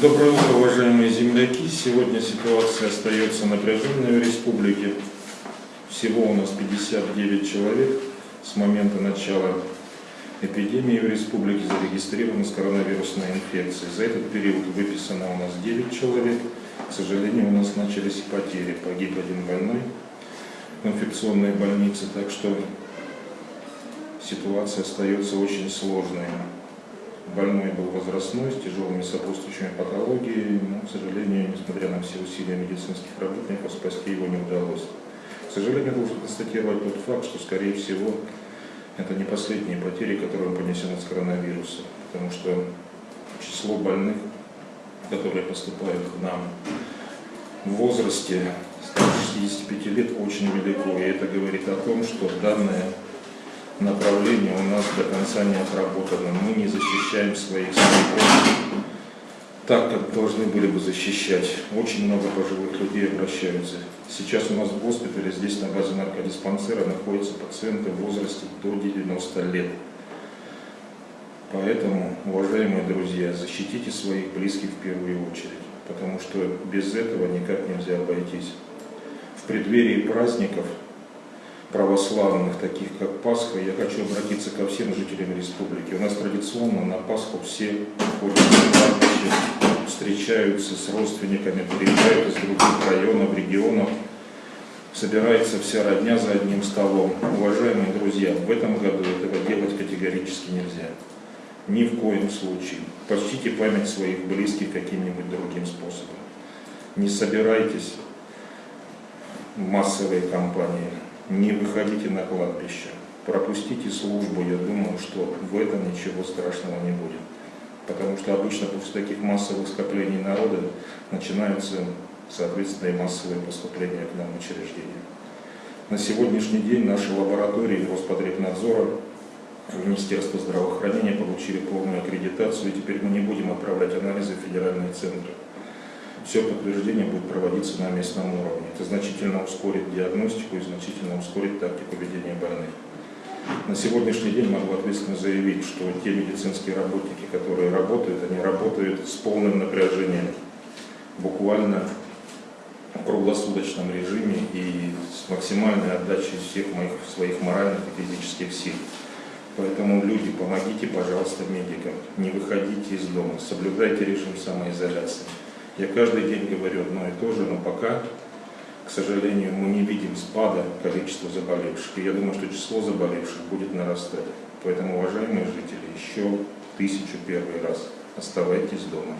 Доброе утро, уважаемые земляки. Сегодня ситуация остается напряженной в республике. Всего у нас 59 человек с момента начала эпидемии в республике зарегистрированы с коронавирусной инфекцией. За этот период выписано у нас 9 человек. К сожалению, у нас начались потери. Погиб один больной в инфекционной больнице, так что ситуация остается очень сложной. Больной был возрастной, с тяжелыми сопутствующими патологиями, но, к сожалению, несмотря на все усилия медицинских работников, спасти его не удалось. К сожалению, должен констатировать тот факт, что, скорее всего, это не последние потери, которые он понесен от коронавируса, потому что число больных, которые поступают к нам в возрасте старше 65 лет, очень велико. И это говорит о том, что данное направление у нас до конца не отработано. Мы не защищаем своих стариков так, как должны были бы защищать. Очень много пожилых людей обращаются. Сейчас у нас в госпитале, здесь на базе наркодиспансера, находятся пациенты в возрасте до 90 лет. Поэтому, уважаемые друзья, защитите своих близких в первую очередь, потому что без этого никак нельзя обойтись. В преддверии праздников православных, таких как Пасха, я хочу обратиться ко всем жителям республики. У нас традиционно на Пасху все встречаются с родственниками, приезжают из других районов, регионов. Собирается вся родня за одним столом. Уважаемые друзья, в этом году этого делать категорически нельзя. Ни в коем случае. Почтите память своих близких каким-нибудь другим способом. Не собирайтесь в массовые компании не выходите на кладбище, пропустите службу, я думаю, что в этом ничего страшного не будет. Потому что обычно после таких массовых скоплений народа начинаются, соответственно, и массовые поступления к нам в учреждения. На сегодняшний день наши лаборатории Роспотребнадзора, Министерство здравоохранения получили полную аккредитацию, и теперь мы не будем отправлять анализы в федеральные центры все подтверждение будет проводиться на местном уровне. Это значительно ускорит диагностику и значительно ускорит тактику ведения больных. На сегодняшний день могу ответственно заявить, что те медицинские работники, которые работают, они работают с полным напряжением, буквально в круглосуточном режиме и с максимальной отдачей всех моих своих моральных и физических сил. Поэтому, люди, помогите, пожалуйста, медикам. Не выходите из дома, соблюдайте режим самоизоляции. Я каждый день говорю одно и то же, но пока, к сожалению, мы не видим спада количества заболевших. И я думаю, что число заболевших будет нарастать. Поэтому, уважаемые жители, еще тысячу первый раз оставайтесь дома.